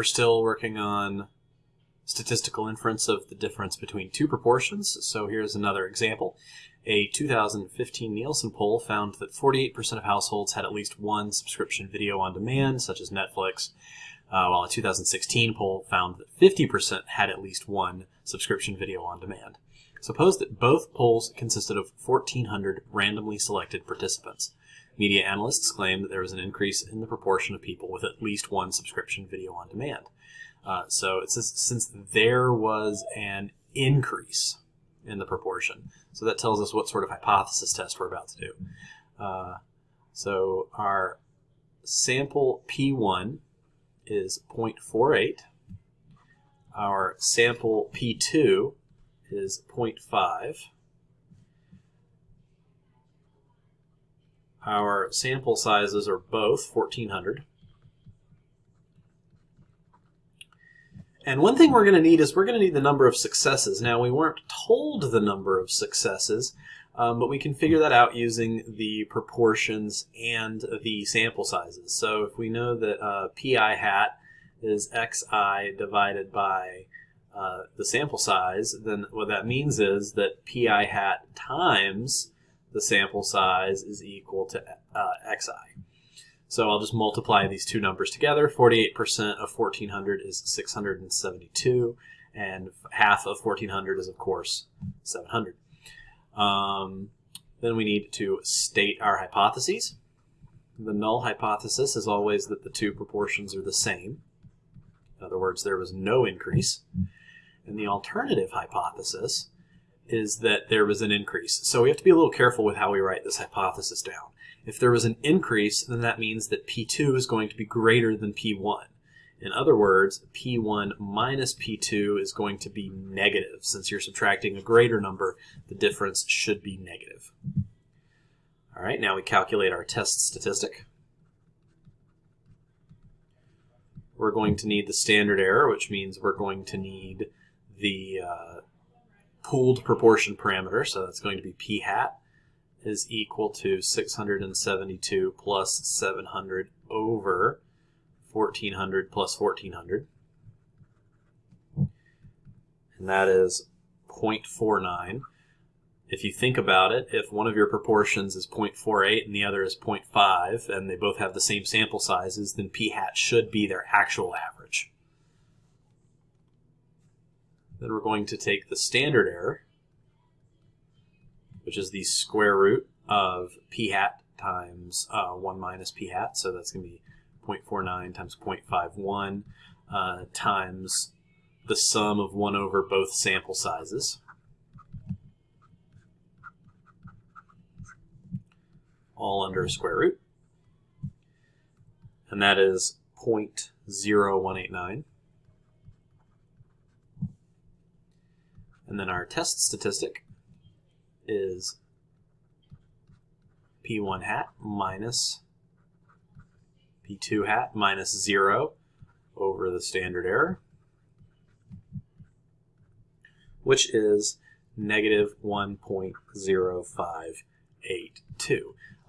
We're still working on statistical inference of the difference between two proportions. So here's another example. A 2015 Nielsen poll found that 48% of households had at least one subscription video on demand, such as Netflix, uh, while a 2016 poll found that 50% had at least one subscription video on demand. Suppose that both polls consisted of 1,400 randomly selected participants. Media analysts claim that there was an increase in the proportion of people with at least one subscription video on demand. Uh, so it says since there was an increase in the proportion, so that tells us what sort of hypothesis test we're about to do. Uh, so our sample P1 is 0.48. Our sample P2 is 0.5. Our sample sizes are both 1400. And one thing we're going to need is we're going to need the number of successes. Now, we weren't told the number of successes, um, but we can figure that out using the proportions and the sample sizes. So if we know that uh, pi hat is xi divided by uh, the sample size, then what that means is that pi hat times the sample size is equal to uh, xi. So I'll just multiply these two numbers together. 48% of 1400 is 672, and half of 1400 is, of course, 700. Um, then we need to state our hypotheses. The null hypothesis is always that the two proportions are the same. In other words, there was no increase. And the alternative hypothesis is that there was an increase. So we have to be a little careful with how we write this hypothesis down. If there was an increase, then that means that P2 is going to be greater than P1. In other words, P1 minus P2 is going to be negative. Since you're subtracting a greater number, the difference should be negative. All right, now we calculate our test statistic. We're going to need the standard error, which means we're going to need pooled proportion parameter, so that's going to be p hat is equal to 672 plus 700 over 1400 plus 1400. And that is 0.49. If you think about it, if one of your proportions is 0.48 and the other is 0.5, and they both have the same sample sizes, then p hat should be their actual average. Then we're going to take the standard error, which is the square root of p hat times uh, 1 minus p hat. So that's going to be 0.49 times 0.51 uh, times the sum of 1 over both sample sizes. All under a square root. And that is 0.0189. And then our test statistic is P1 hat minus P2 hat minus 0 over the standard error, which is negative 1.0582.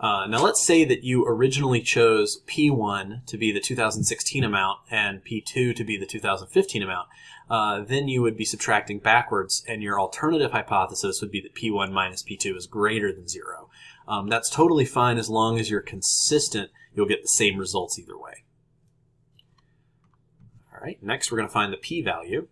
Uh, now let's say that you originally chose P1 to be the 2016 amount and P2 to be the 2015 amount. Uh, then you would be subtracting backwards and your alternative hypothesis would be that P1 minus P2 is greater than 0. Um, that's totally fine as long as you're consistent. You'll get the same results either way. All right, next we're going to find the p-value.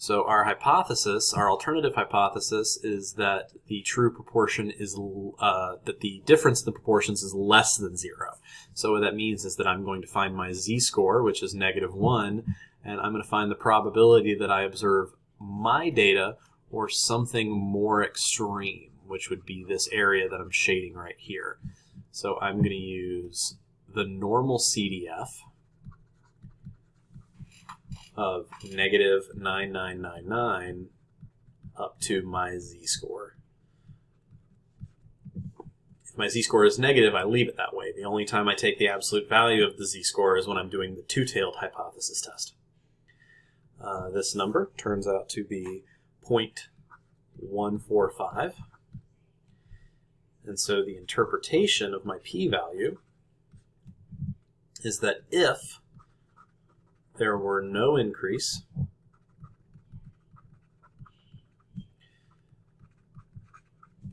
So our hypothesis, our alternative hypothesis, is that the true proportion is uh, that the difference in the proportions is less than zero. So what that means is that I'm going to find my z-score, which is negative one, and I'm going to find the probability that I observe my data or something more extreme, which would be this area that I'm shading right here. So I'm going to use the normal CDF of negative 9999 up to my z-score. If my z-score is negative, I leave it that way. The only time I take the absolute value of the z-score is when I'm doing the two-tailed hypothesis test. Uh, this number turns out to be 0.145. And so the interpretation of my p-value is that if there were no increase.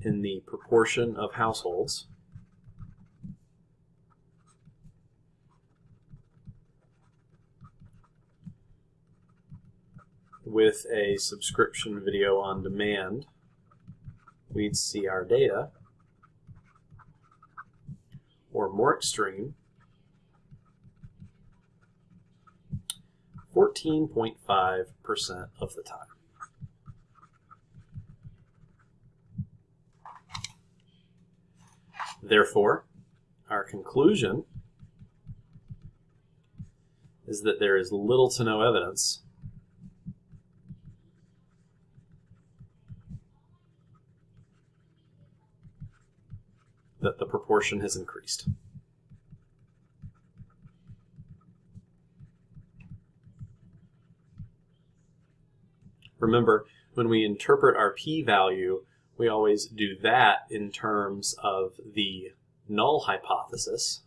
In the proportion of households. With a subscription video on demand, we'd see our data, or more extreme, 14.5% of the time. Therefore, our conclusion is that there is little to no evidence that the proportion has increased. Remember, when we interpret our p-value, we always do that in terms of the null hypothesis.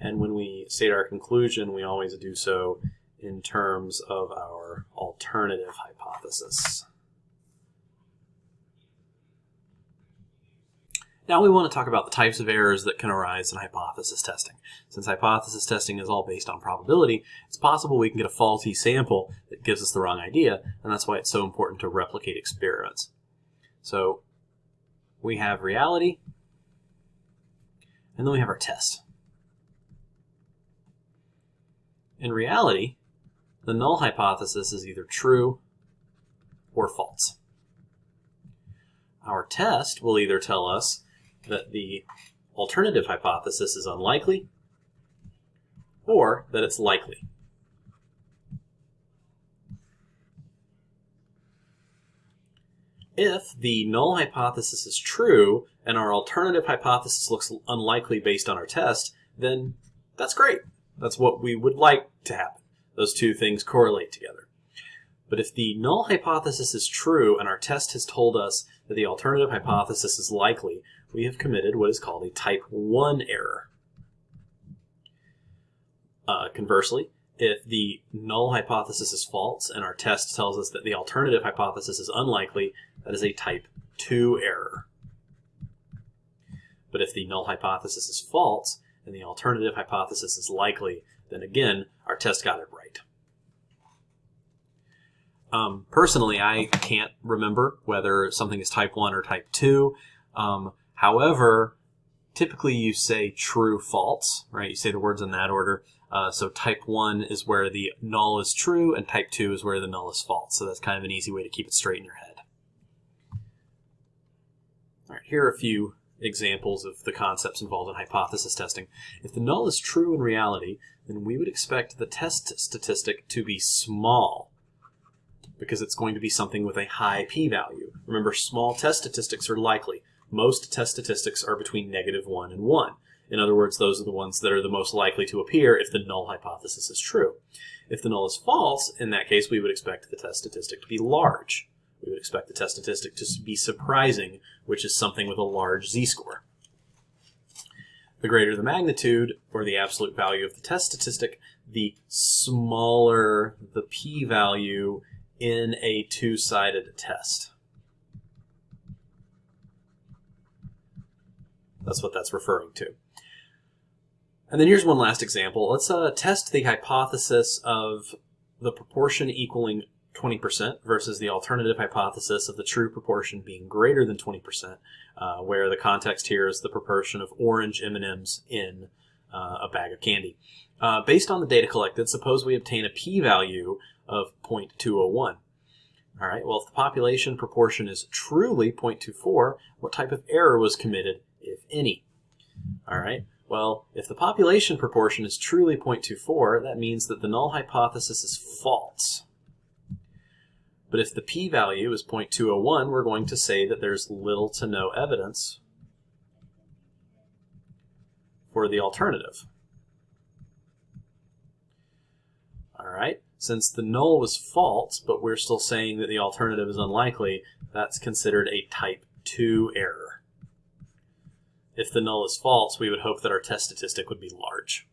And when we state our conclusion, we always do so in terms of our alternative hypothesis. Now we want to talk about the types of errors that can arise in hypothesis testing. Since hypothesis testing is all based on probability, it's possible we can get a faulty sample that gives us the wrong idea, and that's why it's so important to replicate experiments. So we have reality, and then we have our test. In reality, the null hypothesis is either true or false. Our test will either tell us that the alternative hypothesis is unlikely or that it's likely. If the null hypothesis is true and our alternative hypothesis looks unlikely based on our test, then that's great. That's what we would like to happen. Those two things correlate together. But if the null hypothesis is true and our test has told us that the alternative hypothesis is likely, we have committed what is called a type 1 error. Uh, conversely, if the null hypothesis is false and our test tells us that the alternative hypothesis is unlikely, that is a type 2 error. But if the null hypothesis is false and the alternative hypothesis is likely, then again, our test got it right. Um, personally, I can't remember whether something is type 1 or type 2. Um, However, typically you say true, false, right? You say the words in that order. Uh, so type 1 is where the null is true, and type 2 is where the null is false. So that's kind of an easy way to keep it straight in your head. All right, here are a few examples of the concepts involved in hypothesis testing. If the null is true in reality, then we would expect the test statistic to be small because it's going to be something with a high p-value. Remember, small test statistics are likely most test statistics are between negative 1 and 1. In other words, those are the ones that are the most likely to appear if the null hypothesis is true. If the null is false, in that case, we would expect the test statistic to be large. We would expect the test statistic to be surprising, which is something with a large z-score. The greater the magnitude, or the absolute value of the test statistic, the smaller the p-value in a two-sided test. That's what that's referring to. And then here's one last example. Let's uh, test the hypothesis of the proportion equaling 20% versus the alternative hypothesis of the true proportion being greater than 20%, uh, where the context here is the proportion of orange M&Ms in uh, a bag of candy. Uh, based on the data collected, suppose we obtain a p-value of 0.201. All right, well, if the population proportion is truly 0.24, what type of error was committed if any. All right. Well, if the population proportion is truly 0.24, that means that the null hypothesis is false. But if the p-value is 0.201, we're going to say that there's little to no evidence for the alternative. All right, Since the null was false, but we're still saying that the alternative is unlikely, that's considered a type 2 error. If the null is false, we would hope that our test statistic would be large.